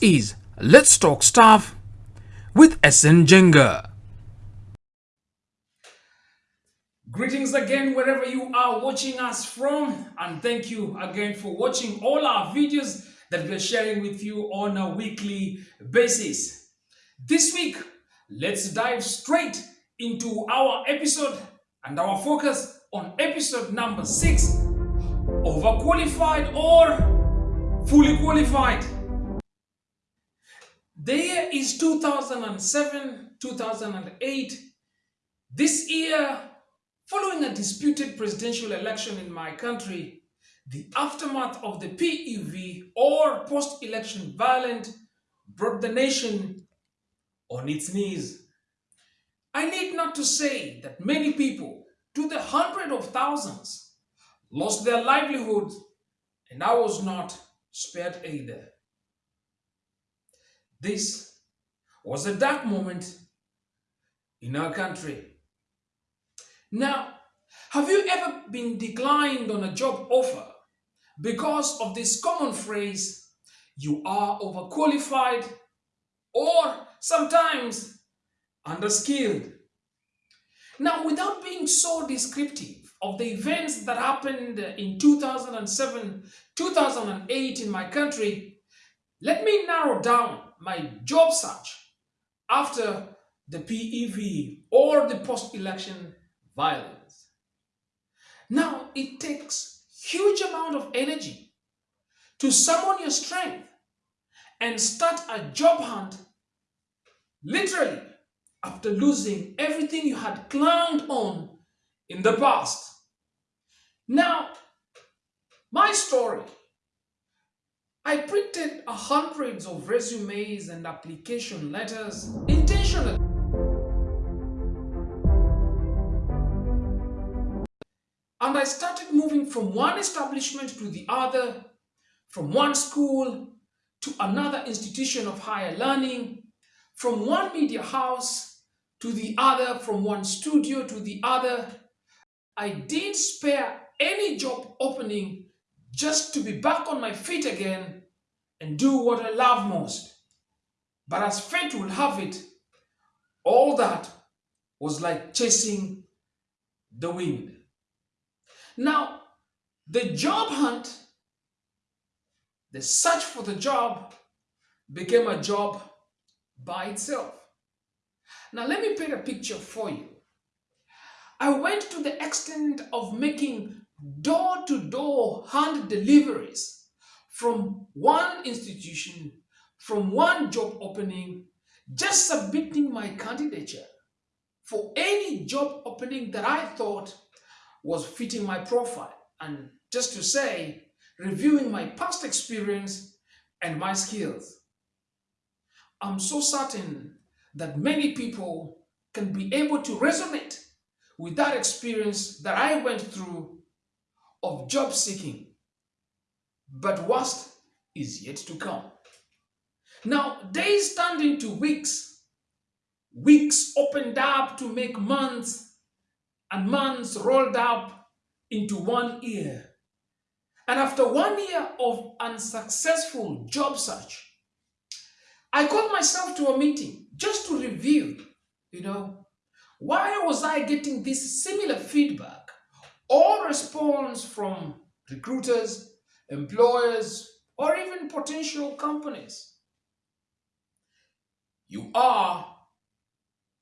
Is Let's Talk Staff with SN Jenga. Greetings again wherever you are watching us from and thank you again for watching all our videos that we're sharing with you on a weekly basis. This week, let's dive straight into our episode and our focus on episode number 6, overqualified or fully qualified. The year is 2007, 2008. This year, following a disputed presidential election in my country, the aftermath of the PEV or post-election violence brought the nation on its knees. I need not to say that many people, to the hundred of thousands, lost their livelihoods and I was not spared either. This was a dark moment in our country. Now, have you ever been declined on a job offer because of this common phrase, you are overqualified or sometimes underskilled? Now, without being so descriptive of the events that happened in 2007, 2008 in my country, let me narrow down my job search after the PEV or the post-election violence. Now, it takes huge amount of energy to summon your strength and start a job hunt literally after losing everything you had clung on in the past. Now, my story I printed hundreds of resumes and application letters intentionally. And I started moving from one establishment to the other, from one school to another institution of higher learning, from one media house to the other, from one studio to the other. I didn't spare any job opening just to be back on my feet again and do what I love most. But as fate will have it, all that was like chasing the wind. Now, the job hunt, the search for the job became a job by itself. Now, let me paint a picture for you. I went to the extent of making door-to-door hand deliveries from one institution, from one job opening, just submitting my candidature for any job opening that I thought was fitting my profile. And just to say, reviewing my past experience and my skills. I'm so certain that many people can be able to resonate with that experience that I went through of job seeking. But worst is yet to come. Now, days turned into weeks. Weeks opened up to make months, and months rolled up into one year. And after one year of unsuccessful job search, I called myself to a meeting just to review, you know, why was I getting this similar feedback or response from recruiters, employers, or even potential companies. You are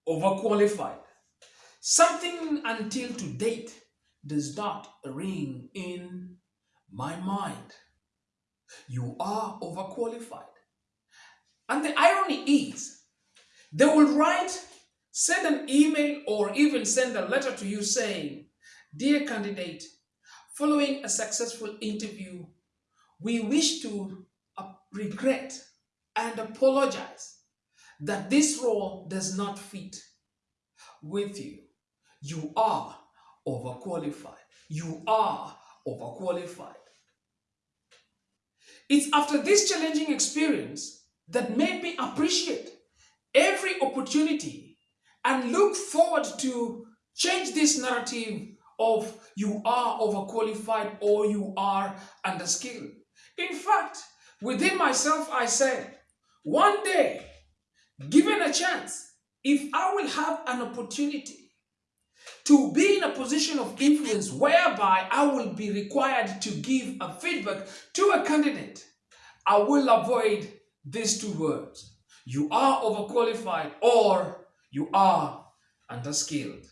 overqualified. Something until to date does not ring in my mind. You are overqualified. And the irony is, they will write, send an email, or even send a letter to you saying, Dear candidate, following a successful interview, we wish to regret and apologize that this role does not fit with you. You are overqualified. You are overqualified. It's after this challenging experience that made me appreciate every opportunity and look forward to change this narrative of you are overqualified or you are underskilled. In fact, within myself, I said, one day, given a chance, if I will have an opportunity to be in a position of influence whereby I will be required to give a feedback to a candidate, I will avoid these two words. You are overqualified or you are underskilled.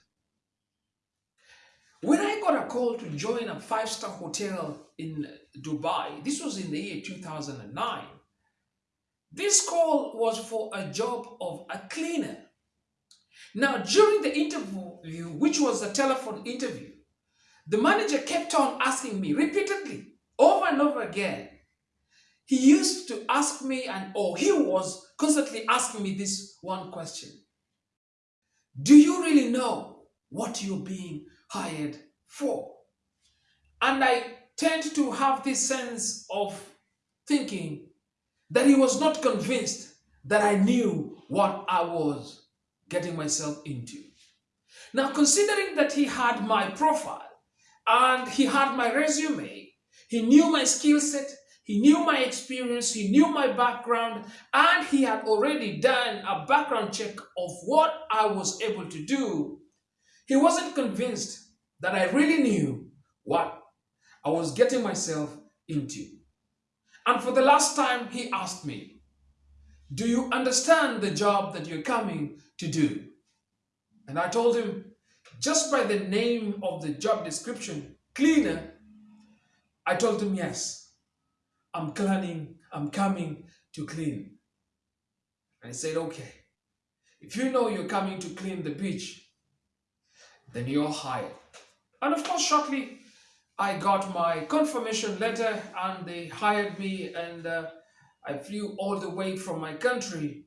When I got a call to join a five-star hotel in Dubai, this was in the year 2009, this call was for a job of a cleaner. Now, during the interview, which was a telephone interview, the manager kept on asking me repeatedly, over and over again. He used to ask me, and or he was constantly asking me this one question Do you really know what you're being hired for? And I tend to have this sense of thinking that he was not convinced that I knew what I was getting myself into. Now, considering that he had my profile and he had my resume, he knew my skill set, he knew my experience, he knew my background, and he had already done a background check of what I was able to do. He wasn't convinced that I really knew what I was getting myself into. And for the last time, he asked me, Do you understand the job that you're coming to do? And I told him, just by the name of the job description, cleaner, I told him, Yes, I'm cleaning, I'm coming to clean. And he said, Okay, if you know you're coming to clean the beach, then you're hired. And of course, shortly I got my confirmation letter and they hired me and uh, I flew all the way from my country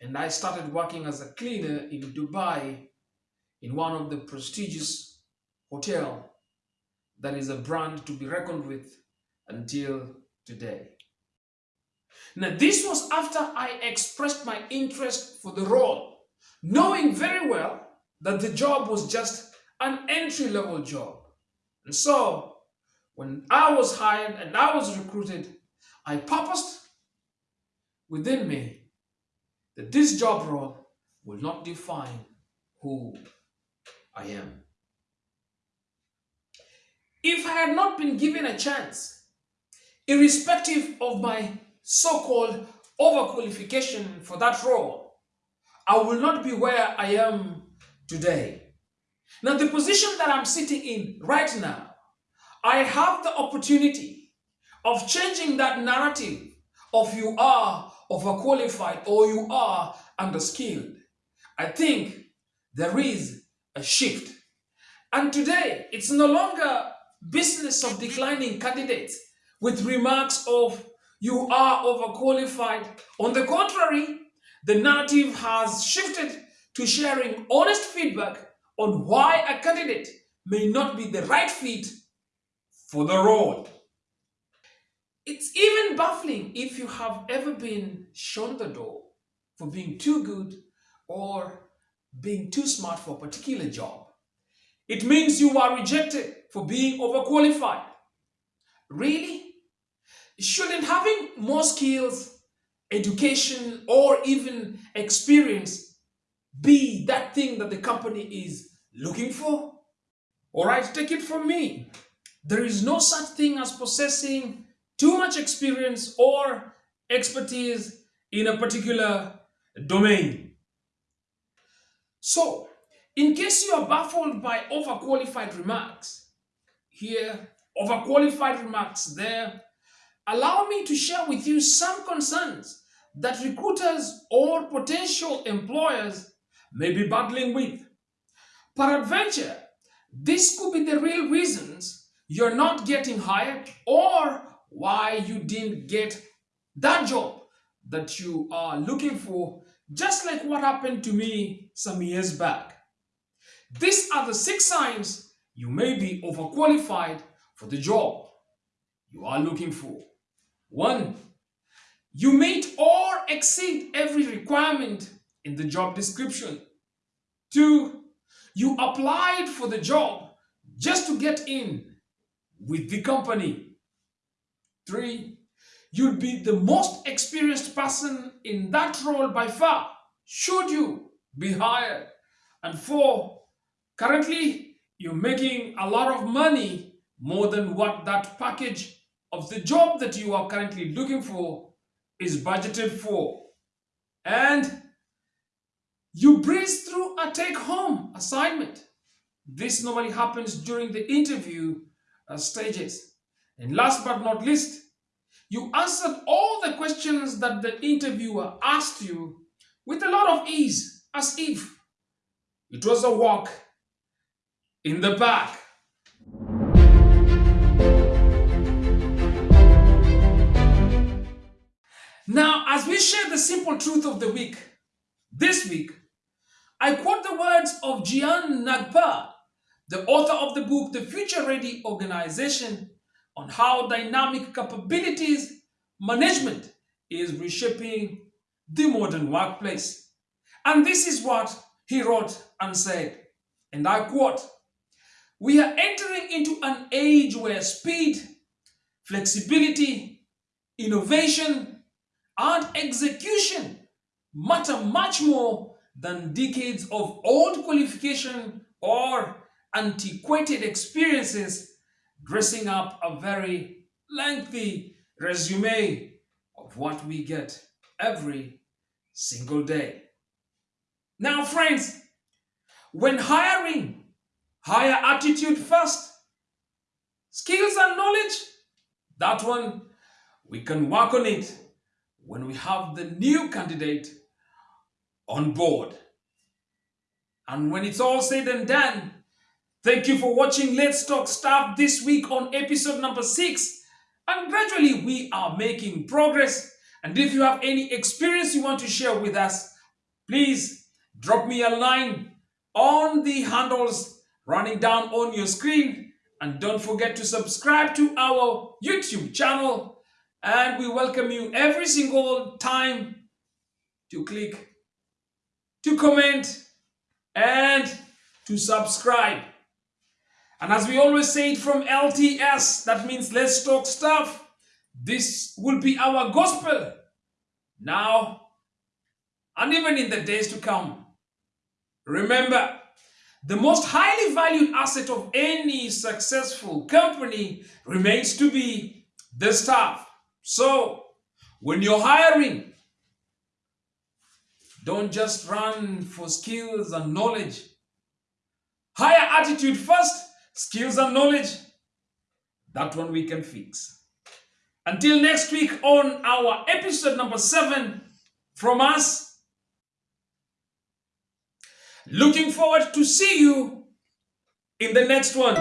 and I started working as a cleaner in Dubai in one of the prestigious hotel that is a brand to be reckoned with until today. Now this was after I expressed my interest for the role, knowing very well that the job was just an entry-level job. And so, when I was hired and I was recruited, I purposed within me that this job role will not define who I am. If I had not been given a chance, irrespective of my so-called overqualification for that role, I will not be where I am today. Now, the position that I'm sitting in right now, I have the opportunity of changing that narrative of you are overqualified or you are underskilled. I think there is a shift. And today, it's no longer business of declining candidates with remarks of you are overqualified. On the contrary, the narrative has shifted to sharing honest feedback on why a candidate may not be the right fit for the role. It's even baffling if you have ever been shown the door for being too good or being too smart for a particular job. It means you are rejected for being overqualified. Really? Shouldn't having more skills, education, or even experience be that thing that the company is looking for? All right, take it from me. There is no such thing as possessing too much experience or expertise in a particular domain. So, in case you are baffled by overqualified remarks, here, overqualified remarks there, allow me to share with you some concerns that recruiters or potential employers may be battling with. Peradventure, this could be the real reasons you're not getting hired or why you didn't get that job that you are looking for, just like what happened to me some years back. These are the six signs you may be overqualified for the job you are looking for. One, you meet or exceed every requirement in the job description. Two, you applied for the job just to get in with the company. Three, You'll be the most experienced person in that role by far, should you be hired. And four, currently you're making a lot of money, more than what that package of the job that you are currently looking for is budgeted for. And you breeze through a take home assignment. This normally happens during the interview uh, stages. And last but not least, you answered all the questions that the interviewer asked you with a lot of ease, as if it was a walk in the park. Now, as we share the simple truth of the week, this week, I quote the words of Jian Nagpa, the author of the book The Future Ready Organization, on how dynamic capabilities management is reshaping the modern workplace. And this is what he wrote and said, and I quote, We are entering into an age where speed, flexibility, innovation, and execution matter much more than decades of old qualification or antiquated experiences dressing up a very lengthy resume of what we get every single day. Now, friends, when hiring, hire attitude first, skills and knowledge, that one, we can work on it when we have the new candidate on board. And when it's all said and done, thank you for watching Let's Talk Staff this week on episode number six. And gradually we are making progress. And if you have any experience you want to share with us, please drop me a line on the handles running down on your screen. And don't forget to subscribe to our YouTube channel. And we welcome you every single time to click, to comment, and to subscribe. And as we always say it from LTS, that means let's talk stuff. This will be our gospel now and even in the days to come. Remember, the most highly valued asset of any successful company remains to be the staff. So, when you're hiring, don't just run for skills and knowledge. Hire attitude first, skills and knowledge. That one we can fix. Until next week on our episode number seven from us. Looking forward to see you in the next one.